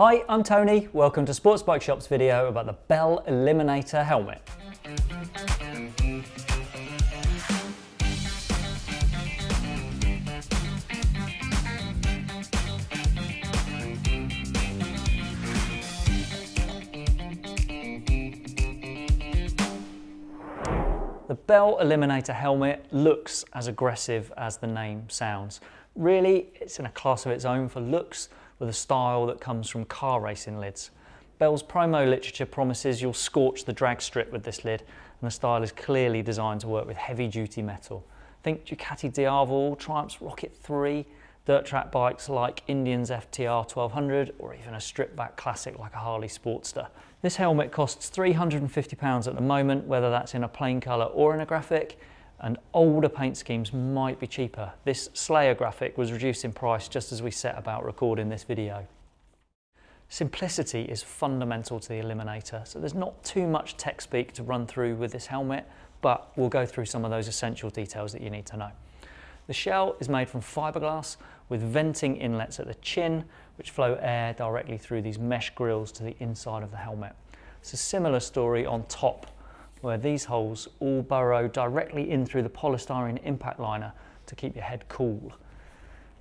Hi, I'm Tony. Welcome to Sports Bike Shop's video about the Bell Eliminator helmet. The Bell Eliminator helmet looks as aggressive as the name sounds. Really, it's in a class of its own for looks with a style that comes from car racing lids. Bell's promo literature promises you'll scorch the drag strip with this lid and the style is clearly designed to work with heavy duty metal. Think Ducati Diavel, Triumph's Rocket 3, dirt track bikes like Indian's FTR 1200 or even a stripped back classic like a Harley Sportster. This helmet costs £350 at the moment, whether that's in a plain colour or in a graphic, and older paint schemes might be cheaper. This Slayer graphic was reduced in price just as we set about recording this video. Simplicity is fundamental to the Eliminator, so there's not too much tech speak to run through with this helmet, but we'll go through some of those essential details that you need to know. The shell is made from fiberglass with venting inlets at the chin, which flow air directly through these mesh grills to the inside of the helmet. It's a similar story on top, where these holes all burrow directly in through the polystyrene impact liner to keep your head cool.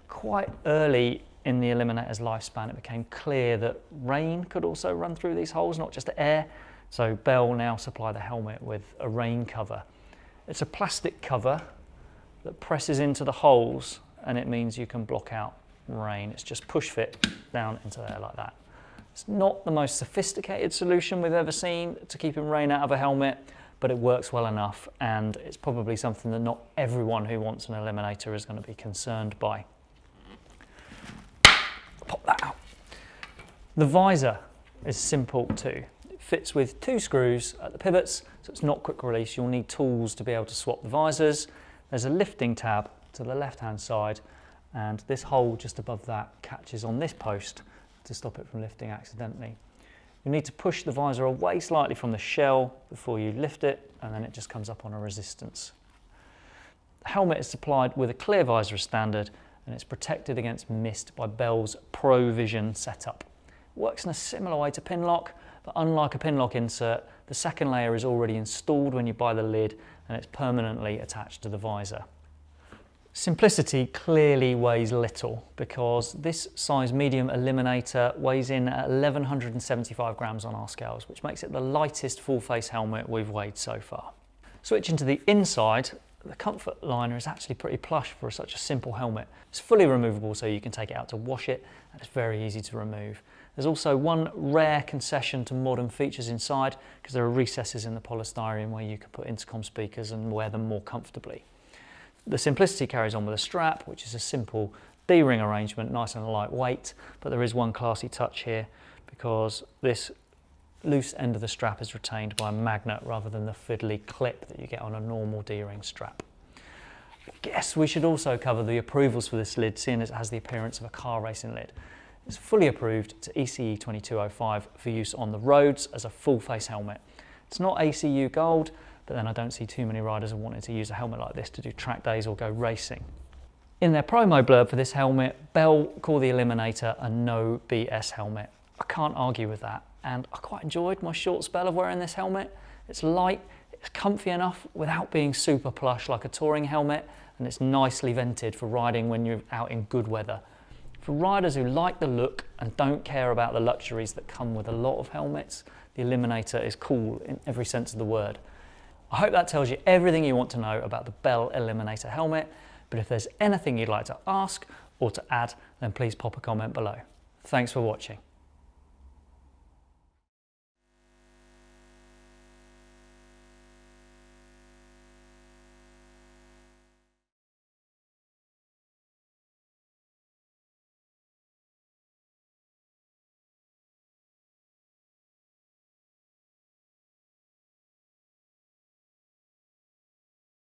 Quite early in the Eliminator's lifespan, it became clear that rain could also run through these holes, not just air. So Bell now supply the helmet with a rain cover. It's a plastic cover that presses into the holes and it means you can block out rain. It's just push fit down into there like that. It's not the most sophisticated solution we've ever seen to keeping rain out of a helmet, but it works well enough and it's probably something that not everyone who wants an eliminator is going to be concerned by. Pop that out. The visor is simple too. It fits with two screws at the pivots, so it's not quick release. You'll need tools to be able to swap the visors. There's a lifting tab to the left hand side and this hole just above that catches on this post to stop it from lifting accidentally. You need to push the visor away slightly from the shell before you lift it and then it just comes up on a resistance. The helmet is supplied with a clear visor standard and it's protected against mist by Bell's Pro Vision setup. It works in a similar way to Pinlock, but unlike a Pinlock insert, the second layer is already installed when you buy the lid and it's permanently attached to the visor. Simplicity clearly weighs little because this size medium eliminator weighs in at 1175 grams on our scales, which makes it the lightest full face helmet we've weighed so far. Switching to the inside, the comfort liner is actually pretty plush for such a simple helmet. It's fully removable so you can take it out to wash it and it's very easy to remove. There's also one rare concession to modern features inside because there are recesses in the polystyrene where you can put intercom speakers and wear them more comfortably. The simplicity carries on with a strap, which is a simple D-ring arrangement, nice and lightweight, but there is one classy touch here because this loose end of the strap is retained by a magnet rather than the fiddly clip that you get on a normal D-ring strap. I guess we should also cover the approvals for this lid, seeing as it has the appearance of a car racing lid. It's fully approved to ECE 2205 for use on the roads as a full face helmet. It's not ACU Gold, but then I don't see too many riders wanting to use a helmet like this to do track days or go racing. In their promo blurb for this helmet, Bell call the Eliminator a no BS helmet. I can't argue with that, and I quite enjoyed my short spell of wearing this helmet. It's light, it's comfy enough without being super plush like a touring helmet, and it's nicely vented for riding when you're out in good weather. For riders who like the look and don't care about the luxuries that come with a lot of helmets, the Eliminator is cool in every sense of the word. I hope that tells you everything you want to know about the Bell Eliminator helmet, but if there's anything you'd like to ask or to add, then please pop a comment below. Thanks for watching.